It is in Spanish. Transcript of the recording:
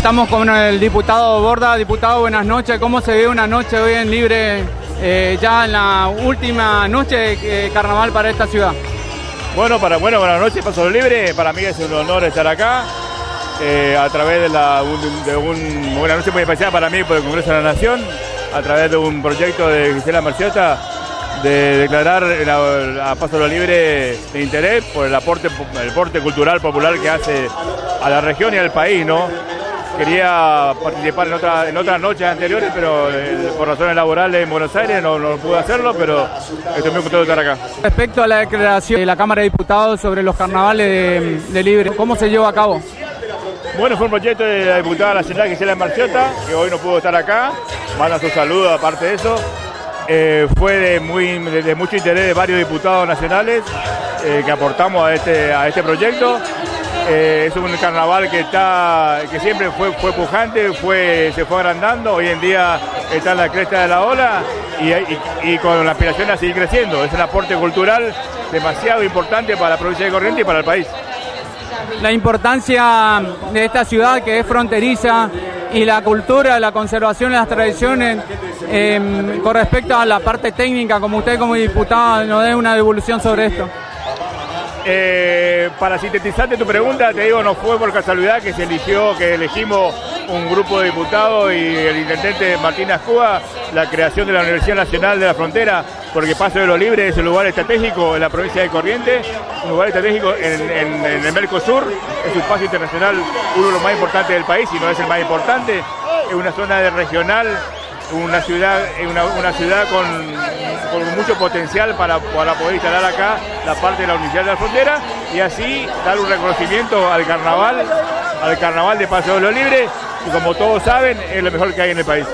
Estamos con el diputado Borda. Diputado, buenas noches. ¿Cómo se ve una noche hoy en Libre, eh, ya en la última noche de carnaval para esta ciudad? Bueno, para, bueno, buenas noches, Paso Libre. Para mí es un honor estar acá. Eh, a través de, un, de un, buena noche muy especial para mí por el Congreso de la Nación, a través de un proyecto de Gisela Marciota de declarar a Paso Libre de interés por el aporte, el aporte cultural popular que hace a la región y al país, ¿no? Quería participar en, otra, en otras noches anteriores, pero eh, por razones laborales en Buenos Aires no, no, pude hacerlo, pero estoy muy contento de estar acá. Respecto a la declaración de la Cámara de Diputados sobre los carnavales de, Libre, ¿cómo se llevó a cabo? Bueno, fue un proyecto de la diputada nacional Gisela Marciota, que hoy no pudo estar acá. Manda su saludo aparte de eso. Eh, fue de, muy, de, mucho interés de varios diputados nacionales eh, que aportamos a este, a este proyecto. Eh, es un carnaval que está que siempre fue, fue pujante, fue, se fue agrandando, hoy en día está en la cresta de la ola y, con la aspiración a seguir creciendo. Es un aporte cultural demasiado importante para la provincia de Corrientes y para el país. La importancia de esta ciudad que es fronteriza y la cultura, la conservación de las tradiciones em, con respecto a la parte técnica, como usted como diputado nos dé una devolución sobre esto. Eh, para sintetizarte tu pregunta, te digo, no fue por casualidad que se eligió, que elegimos un grupo de diputados y el intendente Martín Ascúa la creación de la Universidad Nacional de la Frontera, porque Paso de los Libres es un lugar estratégico en la provincia de Corrientes, un lugar estratégico en, el Mercosur, es un espacio internacional, uno de los más importantes del país, y no es el más importante, es una zona de regional una ciudad, una, una ciudad con, mucho potencial para, para poder instalar acá la parte de la Universidad de la Frontera y así dar un reconocimiento al carnaval, al carnaval de Paseo de los Libres, y como todos saben es lo mejor que hay en el país.